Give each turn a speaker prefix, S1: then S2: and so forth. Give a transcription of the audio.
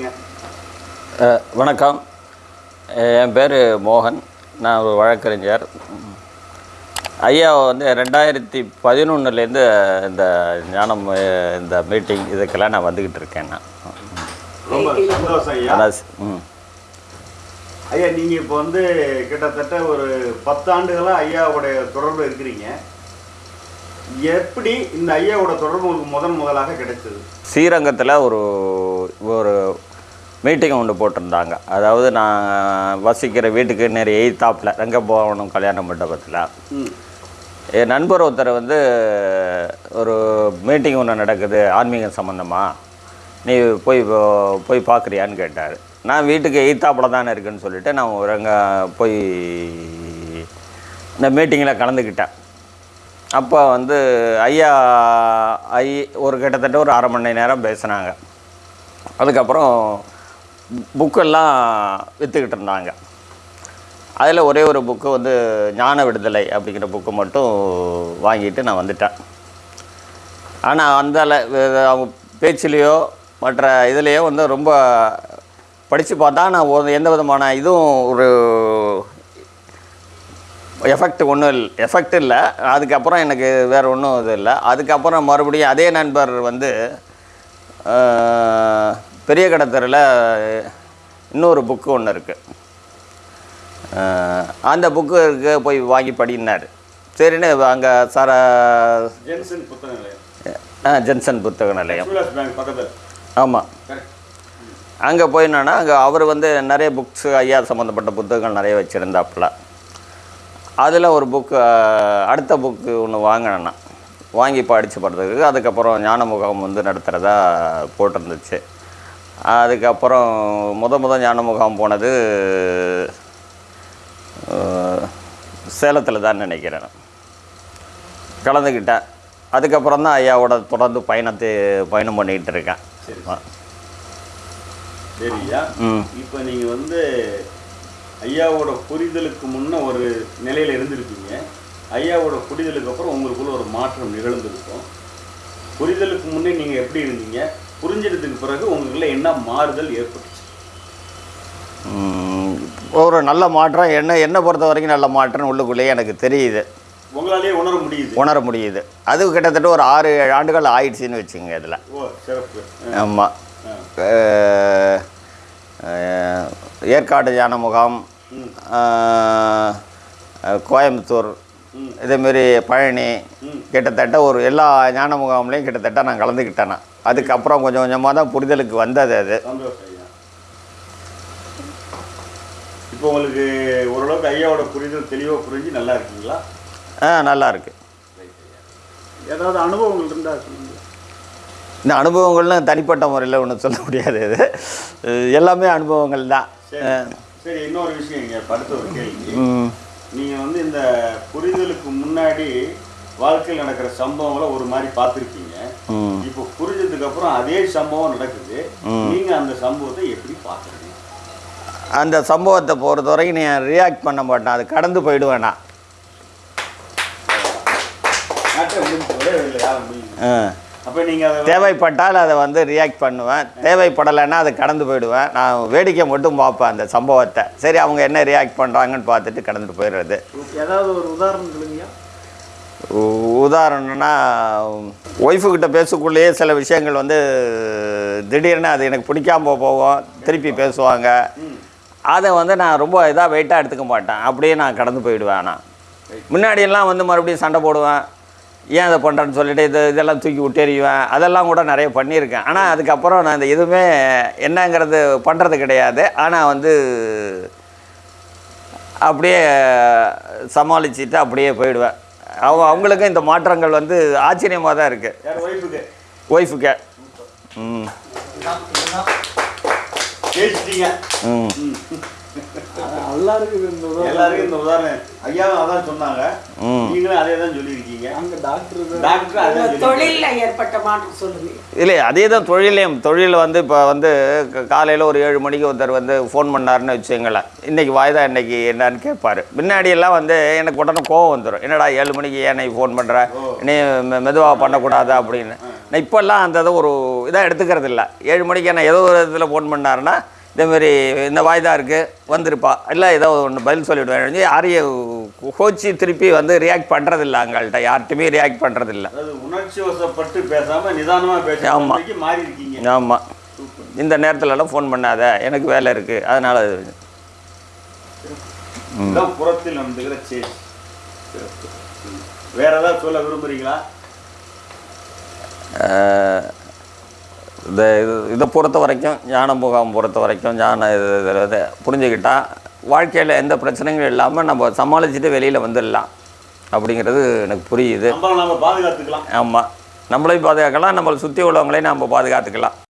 S1: சொல்லுங்கள்
S2: வணக்கம். என் பேர் மோகன். நான் ஒரு வழக்கறிஞர். ம். ஐயாவை வந்து ரெண்டாயிரத்தி பதினொன்றுலேருந்து இந்த ஞானம் இந்த மீட்டிங் இதுக்கெல்லாம் நான் வந்துக்கிட்டு இருக்கேன் நான்.
S1: ரொம்ப சந்தோஷம் ஐயா.
S2: ம்.
S1: ஐயா நீங்கள் இப்போ வந்து கிட்டத்தட்ட ஒரு பத்தாண்டுகளா ஐயாவுடைய தொடர்பு இருக்கிறீங்க. எப்படி இந்த ஐயாவோட தொடர்பு உங்களுக்கு முதன் முதலாக கிடைச்சது
S2: ஸ்ரீரங்கத்தில் ஒரு ஒரு மீட்டிங் ஒன்று போட்டிருந்தாங்க. அதாவது நான் வசிக்கிற வீட்டுக்கு நிறைய எய்த்தாப்பில் ரங்கபவனம் கல்யாண மண்டபத்தில். என் நண்பர் ஒருத்தர் வந்து ஒரு மீட்டிங் ஒன்று நடக்குது ஆன்மீகம் சம்மந்தமாக நீ போய் போ- போய் பார்க்குறியான்னு கேட்டார். நான் வீட்டுக்கு எய்த்தாப்பில் தானே இருக்குன்னு சொல்லிவிட்டு நான் ஒரு அங்கே போய் இந்த மீட்டிங்கில் கலந்துக்கிட்டேன். அப்போ வந்து ஐயா ஐ ஒரு கிட்டத்தட்ட ஒரு அரை மணி நேரம் பேசினாங்க. அதுக்கப்புறம் புக்கெல்லாம் விற்றுக்கிட்டு இருந்தாங்க. அதில் ஒரே ஒரு புக்கு வந்து ஞான விடுதலை அப்படிங்கிற புக்கு மட்டும் வாங்கிட்டு நான் வந்துட்டேன். ஆனால் அந்த அவங்க பேச்சிலேயோ மற்ற இதுலேயோ வந்து ரொம்ப படித்து பார்த்தா நான் ஒரு எந்த விதமான இதுவும் ஒரு எஃபெக்ட் ஒன்றும் இல்லை எஃபெக்ட் இல்லை. அதுக்கப்புறம் எனக்கு வேறு ஒன்றும் இது இல்லை. அதுக்கப்புறம் மறுபடியும் அதே நண்பர் வந்து பெரிய கடத்தரில் இன்னொரு புக்கு ஒன்று இருக்குது அந்த புக்கு இருக்கு போய் வாங்கி படினார் சரின்னு அங்கே சார
S1: ஜென்சன் புத்தக நிலையம்.
S2: ஜென்சன் புத்தக நிலையம். ஆமாம் அங்கே போய் என்னன்னா அங்கே அவர் வந்து நிறைய புக்ஸ் ஐயா சம்மந்தப்பட்ட புத்தகங்கள் நிறைய வச்சுருந்தாப்புல. அதில் ஒரு புக்கு அடுத்த புக்கு ஒன்று வாங்கினேன். வாங்கி படித்து படுறதுக்கு அதுக்கப்புறம் ஞான முகாம் வந்து நடத்துகிறதா போட்டிருந்துச்சு. அதுக்கப்புறம் முத முத ஞான முகாம் போனது சேலத்தில் தான் நினைக்கிறேன். கலந்துக்கிட்டேன். அதுக்கப்புறம் தான் ஐயாவோட தொடர்ந்து பயணத்தை பயணம் பண்ணிக்கிட்டு இருக்கேன்.
S1: சரி சரியா? இப்போ நீங்கள் வந்து ஐயாவோட புரிதலுக்கு முன்ன ஒரு நிலையில் இருந்திருப்பீங்க. ஐயாவோட புரிதலுக்கு அப்புறம் உங்களுக்குள்ள ஒரு மாற்றம் நிகழ்ந்திருக்கும். புரிதலுக்கு முன்னே நீங்கள் எப்படி இருந்தீங்க? புரிஞ்சிட்டதுக்கு பிறகு உங்களுக்குள்ள என்ன மாறுதல் ஏற்பட்டுச்சு?
S2: ஒரு நல்ல மாற்றம் என்ன என்னை பொறுத்த வரைக்கும் நல்ல மாற்றம் உள்ளுக்குள்ளேயே எனக்கு தெரியுது.
S1: உங்களாலேயே உணர முடியுது.
S2: உணர முடியுது. அது கிட்டத்தட்ட ஒரு ஆறு ஏழு ஆண்டுகள் ஆயிடுச்சுன்னு வச்சுங்க இதில். ஆமாம் ஏற்காடு ஞான முகாம் கோயம்புத்தூர். இதேமாரி பழனி. கிட்டத்தட்ட ஒரு எல்லா ஞான முகாம்லேயும் கிட்டத்தட்ட நான் கலந்துக்கிட்டேன் நான் அதுக்கப்புறம் கொஞ்சம் கொஞ்சமாக தான் புரிதலுக்கு வந்தது அது.
S1: இப்போ உங்களுக்கு ஓரளவுக்கு ஐயாவோட புரிதல் தெளிவாக புரிஞ்சு நல்லா இருக்கீங்களா?
S2: ஆ நல்லா இருக்கு.
S1: ஏதாவது அனுபவங்கள் இருந்தால்
S2: இந்த அனுபவங்கள்னு தனிப்பட்ட முறையில் ஒன்றும் சொல்ல முடியாது இது. எல்லாமே அனுபவங்கள் தான்.
S1: சரி. இன்னொரு விஷயம் இங்கே அடுத்த ஒரு கேள்வி. நீங்கள் வந்து இந்த புரிதலுக்கு முன்னாடி வாழ்க்கையில் நடக்கிற சம்பவங்களை ஒரு மாதிரி பார்த்துருக்கீங்க. இப்போ புரிஞ்சதுக்கு அப்புறம் அதே சம்பவம் நடக்குது. நீங்க அந்த சம்பவத்தை எப்படி பார்க்குறீங்க?
S2: அந்த சம்பவத்தை பொறுத்த வரைக்கும் நீ ரியாக்ட் பண்ண மாட்டேன். அது கடந்து போயிடுவேன் நான்.
S1: அப்போ
S2: தேவைப்பட்டால் அதை வந்து ரியாக்ட் பண்ணுவேன். தேவைப்படலைன்னா அதை கடந்து போயிடுவேன். நான் வேடிக்கை மட்டும் பார்ப்பேன் அந்த சம்பவத்தை. சரி அவங்க என்ன ரியாக்ட் பண்ணுறாங்கன்னு பார்த்துட்டு கடந்துட்டு போயிடுறது.
S3: ஏதாவது ஒரு உதாரணம்
S2: உதாரணம்னா ஒய்ஃபுக்கிட்ட பேசக்குள்ளேயே சில விஷயங்கள் வந்து திடீர்னு அது எனக்கு பிடிக்காம போகும். திருப்பி பேசுவாங்க. அதை வந்து நான் ரொம்ப இதாக வெயிட்டாக எடுத்துக்க மாட்டேன். அப்படியே நான் கடந்து போயிடுவேன் ஆனால் முன்னாடியெல்லாம் வந்து மறுபடியும் சண்டை போடுவேன். ஏன் அதை பண்ணுறேன்னு சொல்லிட்டு இது இதெல்லாம் தூக்கி விட்டெறிவேன் அதெல்லாம் கூட நிறைய பண்ணியிருக்கேன். ஆனால் அதுக்கப்புறம் நான் இந்த எதுவுமே என்னங்கிறது பண்ணுறது கிடையாது. ஆனால் வந்து அப்படியே சமாளிச்சுட்டு அப்படியே போயிடுவேன். அவங்க அவங்களுக்கும் இந்த மாற்றங்கள் வந்து ஆச்சரியமாக தான் இருக்குது
S1: ஒய்ஃபுக்கு
S2: ம். ம்.
S3: எல்லாருக்கும் இந்த உதாரணம்.
S1: எல்லாருக்கும் இந்த உதாரணம். ஐயாவும் அதான் சொன்னாங்க. நீங்களும் அதே தான் சொல்லியிருக்கீங்க.
S3: அங்க டாக்டர்
S1: டாக்டர்.
S4: தொழில்ல ஏற்பட்ட மாற்றம் சொல்லுங்க.
S2: இல்லை அதே தான் தொழிலையும் தொழில் வந்து இப்போ வந்து காலையில் ஒரு ஏழு மணிக்கு ஒருத்தர் வந்து ஃபோன் பண்ணாருன்னு வச்சுங்களேன் இன்றைக்கி வாய்தா இன்னைக்கு என்னன்னு கேட்பாரு. முன்னாடி எல்லாம் வந்து எனக்கு உடனே கோவம் வந்துடும் என்னடா ஏழு மணிக்கு ஏன் நீ ஃபோன் பண்ணுற நீ மெதுவாக பண்ணக்கூடாதா அப்படின்னு. நான் இப்போல்லாம் அந்த இதை ஒரு இதாக எடுத்துக்கிறது இல்லை ஏழு மணிக்கு என்ன ஏதோ ஒரு இதில் ஃபோன் பண்ணாருன்னா இதேமாரி இந்த வாய்தா இருக்குது வந்திருப்பா. இல்லை ஏதோ ஒன்று பதில் சொல்லிவிடுவேன் யாரையும் கோச்சி திருப்பி வந்து ரியாக்ட் பண்ணுறதில்ல அங்கள்கிட்ட யார்கிட்டையுமே ரியாக்ட் பண்ணுறதில்ல
S1: உணர்ச்சி வசப்பட்டு பேசாம நிதானமா
S2: ஆமா.
S1: பேச மாறி இருக்கீங்க
S2: ஆமாம் இந்த நேரத்துலலாம் ஃபோன் பண்ணாத. எனக்கு வேலை இருக்குது அதனால்
S1: இதுதான் புறத்தில் நடந்துக்கிற சேஞ்ச் வேற ஏதாவது சொல்ல விரும்புறீங்களா?
S2: இந்த இது இதை பொறுத்த வரைக்கும் ஞான முகாம் பொறுத்த வரைக்கும் ஞான இது இது- இதை புரிஞ்சுக்கிட்டா வாழ்க்கையில் எந்த பிரச்சனைகளும் இல்லாமல் நம்ம சமாளிச்சுட்டு வெளியில் வந்துடலாம். அப்படிங்கிறது எனக்கு புரியுது. ஆமாம் நம்மளையும் பாதுகாக்கலாம். நம்மளை சுற்றி உள்ளவங்களையும் நம்ம பாதுகாத்துக்கலாம்.